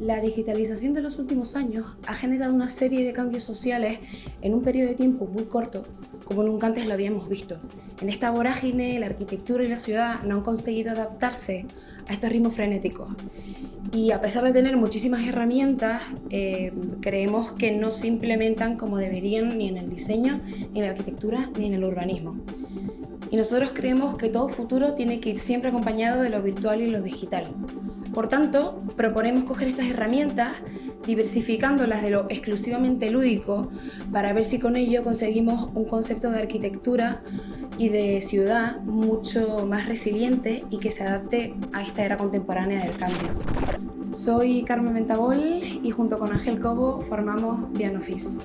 La digitalización de los últimos años ha generado una serie de cambios sociales en un periodo de tiempo muy corto, como nunca antes lo habíamos visto. En esta vorágine, la arquitectura y la ciudad no han conseguido adaptarse a estos ritmos frenéticos. Y a pesar de tener muchísimas herramientas, eh, creemos que no se implementan como deberían ni en el diseño, ni en la arquitectura, ni en el urbanismo. Y nosotros creemos que todo futuro tiene que ir siempre acompañado de lo virtual y lo digital. Por tanto, proponemos coger estas herramientas, diversificándolas de lo exclusivamente lúdico, para ver si con ello conseguimos un concepto de arquitectura y de ciudad mucho más resiliente y que se adapte a esta era contemporánea del cambio. Soy Carmen Ventabol y junto con Ángel Cobo formamos Office.